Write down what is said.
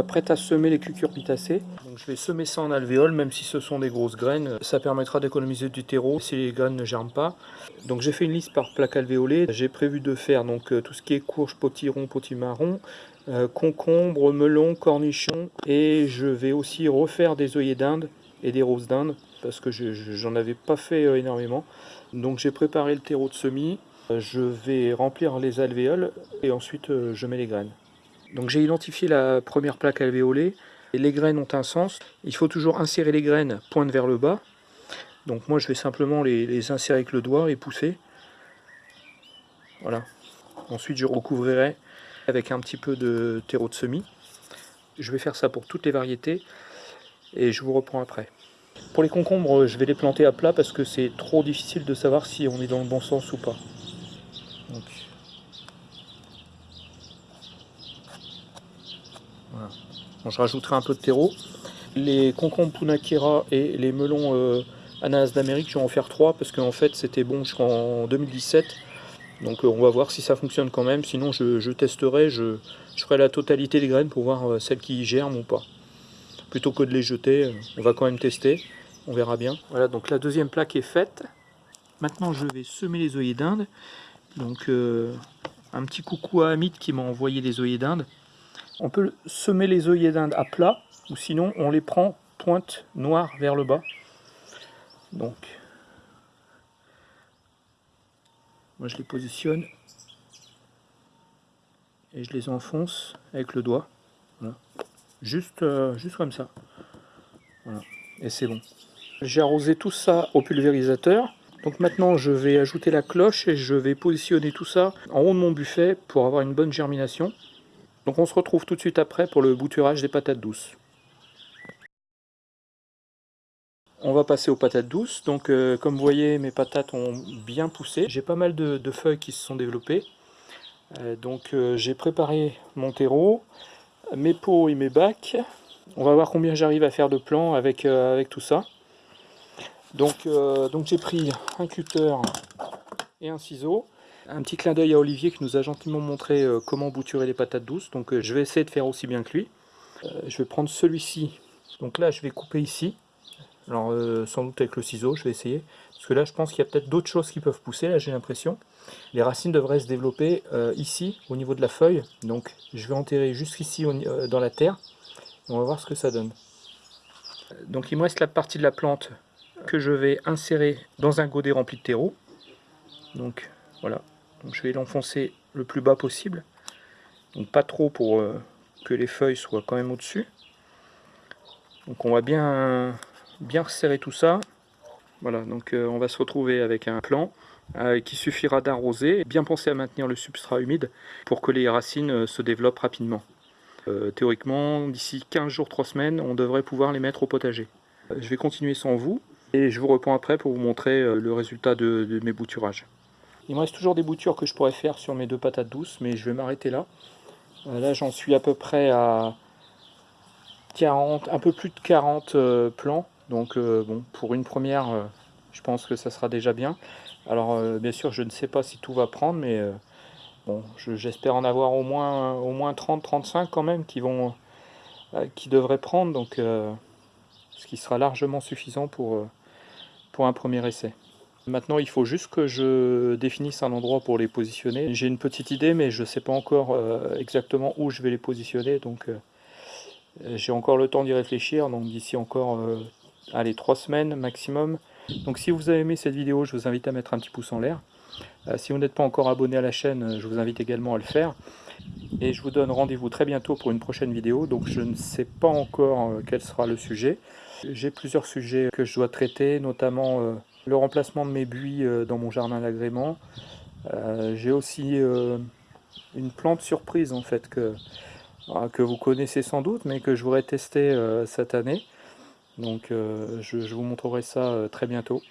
Je m'apprête à semer les cucurbitacées. Donc je vais semer ça en alvéole, même si ce sont des grosses graines. Ça permettra d'économiser du terreau si les graines ne germent pas. Donc j'ai fait une liste par plaque alvéolée. J'ai prévu de faire donc euh, tout ce qui est courge, potiron, potimarron, euh, concombre, melon, cornichon. Et je vais aussi refaire des œillets d'Inde et des roses d'Inde parce que j'en avais pas fait euh, énormément. Donc j'ai préparé le terreau de semis. Je vais remplir les alvéoles et ensuite je mets les graines. Donc j'ai identifié la première plaque alvéolée. Les graines ont un sens. Il faut toujours insérer les graines pointe vers le bas. Donc moi je vais simplement les, insérer avec le doigt et pousser. Voilà. Ensuite je recouvrirai avec un petit peu de terreau de semis. Je vais faire ça pour toutes les variétés et je vous reprends après. Pour les concombres, je vais les planter à plat parce que c'est trop difficile de savoir si on est dans le bon sens ou pas. Je rajouterai un peu de terreau. Les concombres Punakera et les melons euh, ananas d'Amérique, je vais en faire trois parce qu'en fait c'était bon jusqu'en 2017. Donc euh, on va voir si ça fonctionne quand même. Sinon je, testerai, je, ferai la totalité des graines pour voir euh, celles qui germent ou pas. Plutôt que de les jeter, on va quand même tester. On verra bien. Voilà, donc la deuxième plaque est faite. Maintenant je vais semer les œillets d'Inde. Donc un petit coucou à Amit qui m'a envoyé les œillets d'Inde. On peut semer les œillets d'Inde à plat, ou sinon on les prend pointe noire vers le bas. Donc, moi je les positionne et je les enfonce avec le doigt. Juste, euh, juste comme ça. Et c'est bon. J'ai arrosé tout ça au pulvérisateur. Donc maintenant je vais ajouter la cloche et je vais positionner tout ça en haut de mon buffet pour avoir une bonne germination. Donc on se retrouve tout de suite après pour le bouturage des patates douces. On va passer aux patates douces. Donc euh, comme vous voyez, mes patates ont bien poussé. J'ai pas mal de, feuilles qui se sont développées. Euh, donc euh, j'ai préparé mon terreau, mes pots et mes bacs. On va voir combien j'arrive à faire de plants avec, avec tout ça. Donc, donc j'ai pris un cutter et un ciseau. Un petit clin d'œil à Olivier qui nous a gentiment montré euh, comment bouturer les patates douces. Donc euh, je vais essayer de faire aussi bien que lui. Euh, je vais prendre celui-ci. Donc là je vais couper ici. Alors sans doute avec le ciseau, je vais essayer. Parce que là je pense qu'il y a peut-être d'autres choses qui peuvent pousser, là j'ai l'impression. Les racines devraient se développer ici, au niveau de la feuille. Donc je vais enterrer jusqu'ici dans la terre. On va voir ce que ça donne. Donc il me reste la partie de la plante que je vais insérer dans un godet rempli de terreau. Donc voilà, donc je vais l'enfoncer le plus bas possible. Donc pas trop pour euh, que les feuilles soient quand même au-dessus. Donc on va bien, bien resserrer tout ça. Voilà, donc euh, on va se retrouver avec un plan euh, qui suffira d'arroser. Bien penser à maintenir le substrat humide pour que les racines se développent rapidement. théoriquement, d'ici 15 jours, 3 semaines, on devrait pouvoir les mettre au potager. je vais continuer sans vous et je vous reprends après pour vous montrer le résultat de mes bouturages. Il me reste toujours des boutures que je pourrais faire sur mes deux patates douces, mais je vais m'arrêter là. Euh, là, j'en suis à peu près à 40, un peu plus de 40 euh, plants. Donc, euh, bon, pour une première, je pense que ça sera déjà bien. Alors, bien sûr, je ne sais pas si tout va prendre, mais bon, j'espère en avoir au moins, au moins 30-35 quand même qui, vont, qui devraient prendre. Donc, ce qui sera largement suffisant pour, pour un premier essai. Maintenant, il faut juste que je définisse un endroit pour les positionner. J'ai une petite idée, mais je ne sais pas encore euh, exactement où je vais les positionner. Donc, euh, j'ai encore le temps d'y réfléchir. Donc, d'ici encore, euh, allez, trois semaines maximum. Donc, si vous avez aimé cette vidéo, je vous invite à mettre un petit pouce en l'air. si vous n'êtes pas encore abonné à la chaîne, je vous invite également à le faire. Et je vous donne rendez-vous très bientôt pour une prochaine vidéo. Donc, je ne sais pas encore quel sera le sujet. J'ai plusieurs sujets que je dois traiter, notamment le remplacement de mes buis euh, dans mon jardin d'agrément. Euh, j'ai aussi euh, une plante surprise en fait que, que vous connaissez sans doute mais que je voudrais tester cette année. Donc je vous montrerai ça très bientôt.